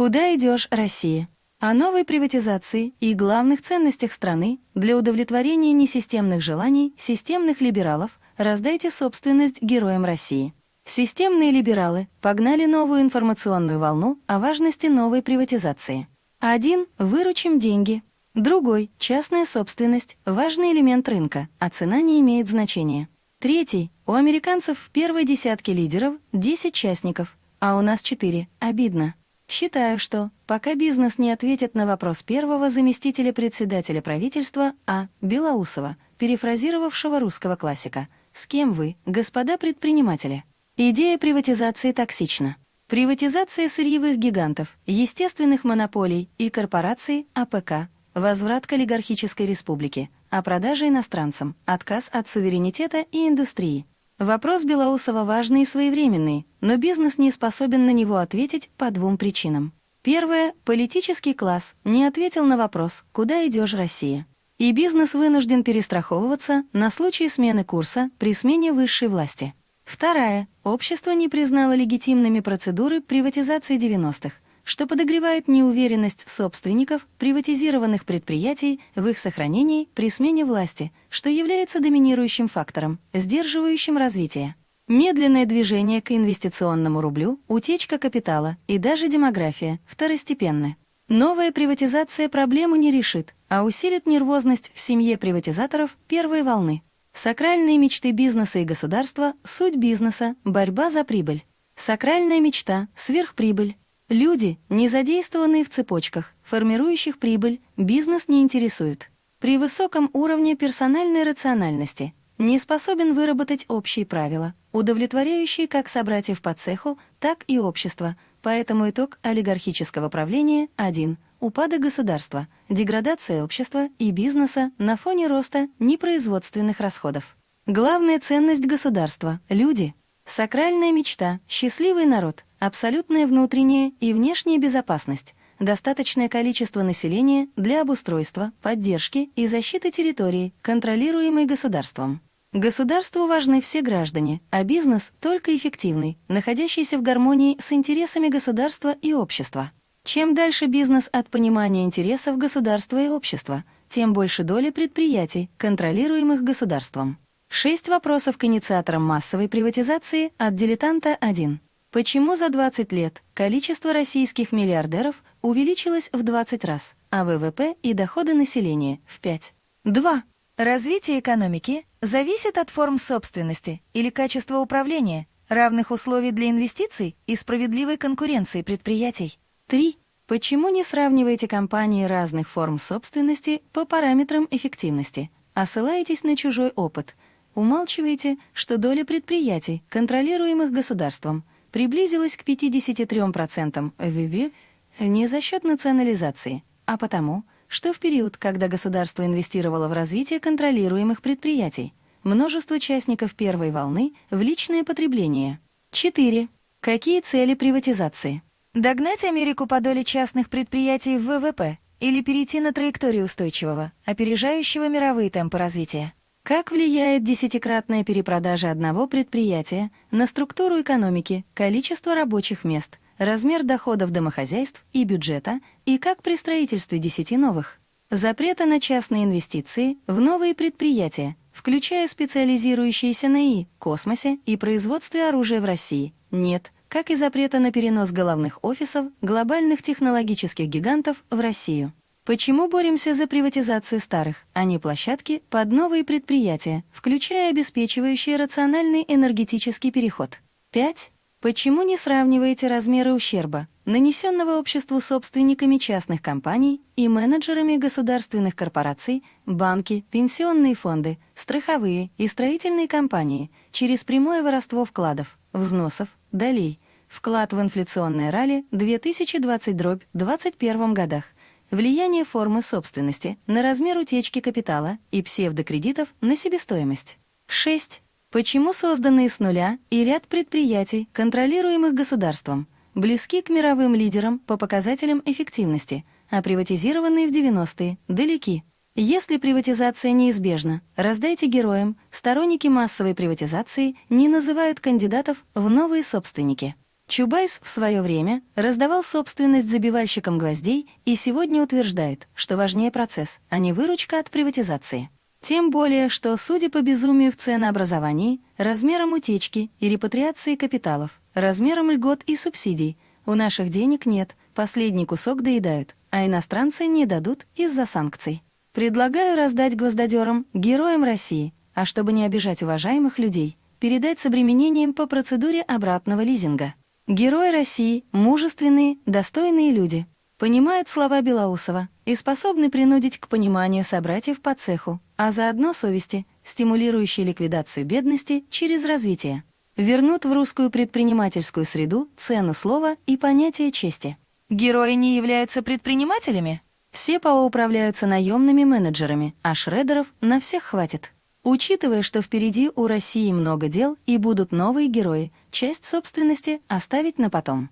Куда идешь, Россия? О новой приватизации и главных ценностях страны для удовлетворения несистемных желаний системных либералов раздайте собственность героям России. Системные либералы погнали новую информационную волну о важности новой приватизации. Один – выручим деньги. Другой – частная собственность, важный элемент рынка, а цена не имеет значения. Третий – у американцев в первой десятке лидеров 10 частников, а у нас 4. Обидно. Считаю, что пока бизнес не ответит на вопрос первого заместителя председателя правительства А. Белоусова, перефразировавшего русского классика, «С кем вы, господа предприниматели?» Идея приватизации токсична. Приватизация сырьевых гигантов, естественных монополий и корпораций АПК, возврат к олигархической республике, а продажа иностранцам, отказ от суверенитета и индустрии, Вопрос Белоусова важный и своевременный, но бизнес не способен на него ответить по двум причинам. Первое – политический класс не ответил на вопрос «Куда идешь, Россия?». И бизнес вынужден перестраховываться на случай смены курса при смене высшей власти. Вторая – общество не признало легитимными процедуры приватизации 90-х, что подогревает неуверенность собственников приватизированных предприятий в их сохранении при смене власти, что является доминирующим фактором, сдерживающим развитие. Медленное движение к инвестиционному рублю, утечка капитала и даже демография второстепенны. Новая приватизация проблему не решит, а усилит нервозность в семье приватизаторов первой волны. Сакральные мечты бизнеса и государства – суть бизнеса, борьба за прибыль. Сакральная мечта – сверхприбыль. Люди, не задействованные в цепочках, формирующих прибыль, бизнес не интересует. При высоком уровне персональной рациональности не способен выработать общие правила, удовлетворяющие как собратьев по цеху, так и общество, поэтому итог олигархического правления один – упадок государства, деградация общества и бизнеса на фоне роста непроизводственных расходов. Главная ценность государства – люди. Сакральная мечта – счастливый народ – абсолютная внутренняя и внешняя безопасность, достаточное количество населения для обустройства, поддержки и защиты территории, контролируемой государством. Государству важны все граждане, а бизнес только эффективный, находящийся в гармонии с интересами государства и общества. Чем дальше бизнес от понимания интересов государства и общества, тем больше доли предприятий, контролируемых государством. Шесть вопросов к инициаторам массовой приватизации от «Дилетанта 1». Почему за 20 лет количество российских миллиардеров увеличилось в 20 раз, а ВВП и доходы населения — в 5? 2. Развитие экономики зависит от форм собственности или качества управления, равных условий для инвестиций и справедливой конкуренции предприятий. 3. Почему не сравниваете компании разных форм собственности по параметрам эффективности, а ссылаетесь на чужой опыт? Умалчиваете, что доля предприятий, контролируемых государством, приблизилась к 53% ВВ не за счет национализации, а потому, что в период, когда государство инвестировало в развитие контролируемых предприятий, множество участников первой волны в личное потребление. 4. Какие цели приватизации? Догнать Америку по доле частных предприятий в ВВП или перейти на траекторию устойчивого, опережающего мировые темпы развития? Как влияет десятикратная перепродажа одного предприятия на структуру экономики, количество рабочих мест, размер доходов домохозяйств и бюджета, и как при строительстве десяти новых? Запрета на частные инвестиции в новые предприятия, включая специализирующиеся на И, космосе и производстве оружия в России, нет, как и запрета на перенос головных офисов глобальных технологических гигантов в Россию. Почему боремся за приватизацию старых, а не площадки под новые предприятия, включая обеспечивающие рациональный энергетический переход? 5. Почему не сравниваете размеры ущерба, нанесенного обществу собственниками частных компаний и менеджерами государственных корпораций, банки, пенсионные фонды, страховые и строительные компании через прямое воровство вкладов, взносов, долей, вклад в инфляционное ралли 2020-2021 годах, влияние формы собственности на размер утечки капитала и псевдокредитов на себестоимость. 6. Почему созданные с нуля и ряд предприятий, контролируемых государством, близки к мировым лидерам по показателям эффективности, а приватизированные в 90-е далеки? Если приватизация неизбежна, раздайте героям, сторонники массовой приватизации не называют кандидатов в новые собственники. Чубайс в свое время раздавал собственность забивальщикам гвоздей и сегодня утверждает, что важнее процесс, а не выручка от приватизации. Тем более, что, судя по безумию в ценообразовании, размерам утечки и репатриации капиталов, размерам льгот и субсидий, у наших денег нет, последний кусок доедают, а иностранцы не дадут из-за санкций. Предлагаю раздать гвоздодерам, героям России, а чтобы не обижать уважаемых людей, передать с обременением по процедуре обратного лизинга. Герои России — мужественные, достойные люди. Понимают слова Белоусова и способны принудить к пониманию собратьев по цеху, а заодно совести, стимулирующие ликвидацию бедности через развитие. Вернут в русскую предпринимательскую среду цену слова и понятие чести. Герои не являются предпринимателями? Все ПАО управляются наемными менеджерами, а шредеров на всех хватит. Учитывая, что впереди у России много дел и будут новые герои, часть собственности оставить на потом.